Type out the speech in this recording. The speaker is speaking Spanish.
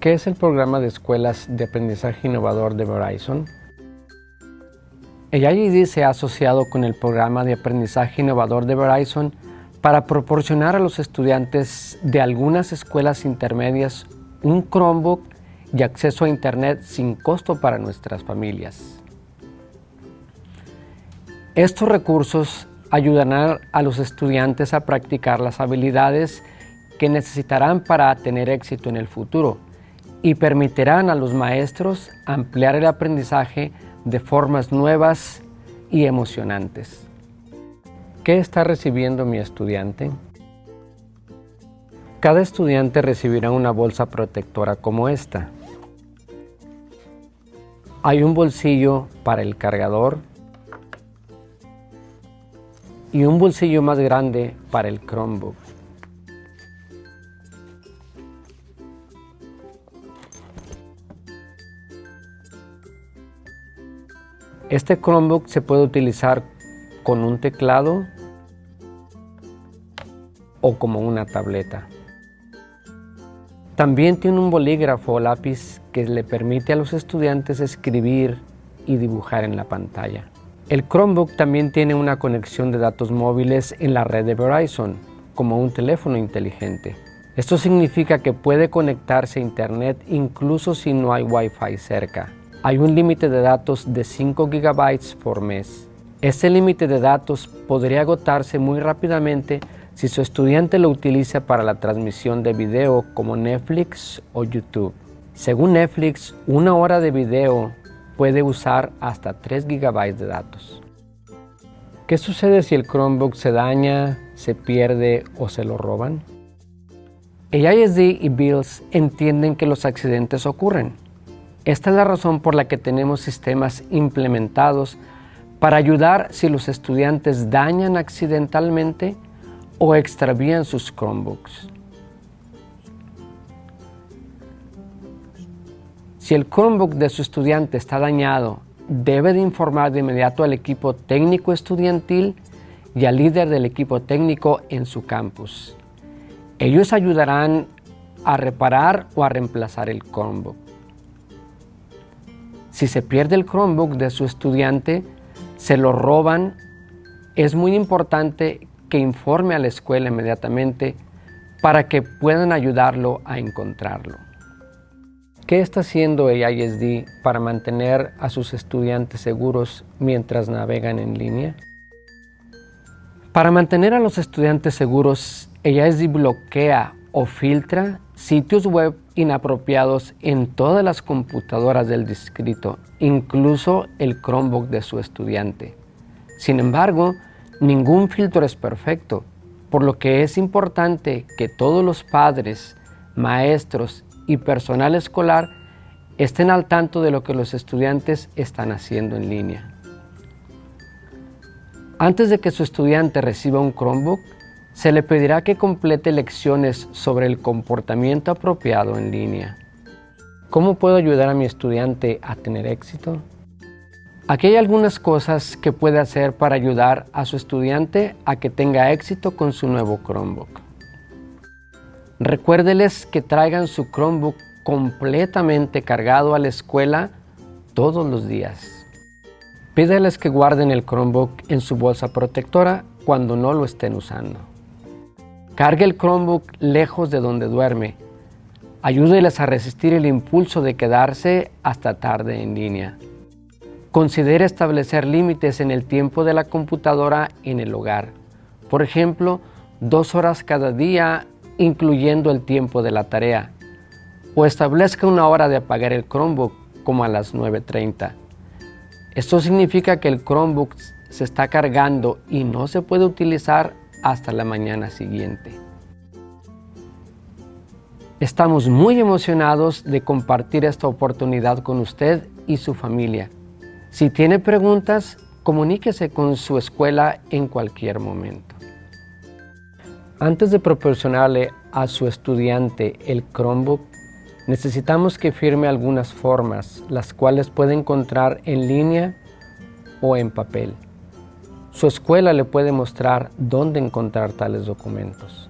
¿Qué es el programa de escuelas de aprendizaje innovador de Verizon? El IED se ha asociado con el programa de aprendizaje innovador de Verizon para proporcionar a los estudiantes de algunas escuelas intermedias un Chromebook y acceso a Internet sin costo para nuestras familias. Estos recursos ayudarán a los estudiantes a practicar las habilidades que necesitarán para tener éxito en el futuro y permitirán a los maestros ampliar el aprendizaje de formas nuevas y emocionantes. ¿Qué está recibiendo mi estudiante? Cada estudiante recibirá una bolsa protectora como esta. Hay un bolsillo para el cargador y un bolsillo más grande para el Chromebook. Este Chromebook se puede utilizar con un teclado o como una tableta. También tiene un bolígrafo o lápiz que le permite a los estudiantes escribir y dibujar en la pantalla. El Chromebook también tiene una conexión de datos móviles en la red de Verizon, como un teléfono inteligente. Esto significa que puede conectarse a Internet incluso si no hay Wi-Fi cerca. Hay un límite de datos de 5 GB por mes. Este límite de datos podría agotarse muy rápidamente si su estudiante lo utiliza para la transmisión de video como Netflix o YouTube. Según Netflix, una hora de video puede usar hasta 3 GB de datos. ¿Qué sucede si el Chromebook se daña, se pierde o se lo roban? El ISD y Bills entienden que los accidentes ocurren esta es la razón por la que tenemos sistemas implementados para ayudar si los estudiantes dañan accidentalmente o extravían sus Chromebooks. Si el Chromebook de su estudiante está dañado, debe de informar de inmediato al equipo técnico estudiantil y al líder del equipo técnico en su campus. Ellos ayudarán a reparar o a reemplazar el Chromebook. Si se pierde el Chromebook de su estudiante, se lo roban, es muy importante que informe a la escuela inmediatamente para que puedan ayudarlo a encontrarlo. ¿Qué está haciendo el ISD para mantener a sus estudiantes seguros mientras navegan en línea? Para mantener a los estudiantes seguros, el ISD bloquea o filtra sitios web inapropiados en todas las computadoras del distrito, incluso el Chromebook de su estudiante. Sin embargo, ningún filtro es perfecto, por lo que es importante que todos los padres, maestros y personal escolar estén al tanto de lo que los estudiantes están haciendo en línea. Antes de que su estudiante reciba un Chromebook, se le pedirá que complete lecciones sobre el comportamiento apropiado en línea. ¿Cómo puedo ayudar a mi estudiante a tener éxito? Aquí hay algunas cosas que puede hacer para ayudar a su estudiante a que tenga éxito con su nuevo Chromebook. Recuérdeles que traigan su Chromebook completamente cargado a la escuela todos los días. Pídeles que guarden el Chromebook en su bolsa protectora cuando no lo estén usando. Cargue el Chromebook lejos de donde duerme. Ayúdeles a resistir el impulso de quedarse hasta tarde en línea. Considere establecer límites en el tiempo de la computadora en el hogar. Por ejemplo, dos horas cada día, incluyendo el tiempo de la tarea. O establezca una hora de apagar el Chromebook como a las 9.30. Esto significa que el Chromebook se está cargando y no se puede utilizar hasta la mañana siguiente. Estamos muy emocionados de compartir esta oportunidad con usted y su familia. Si tiene preguntas, comuníquese con su escuela en cualquier momento. Antes de proporcionarle a su estudiante el Chromebook, necesitamos que firme algunas formas, las cuales puede encontrar en línea o en papel. Su escuela le puede mostrar dónde encontrar tales documentos.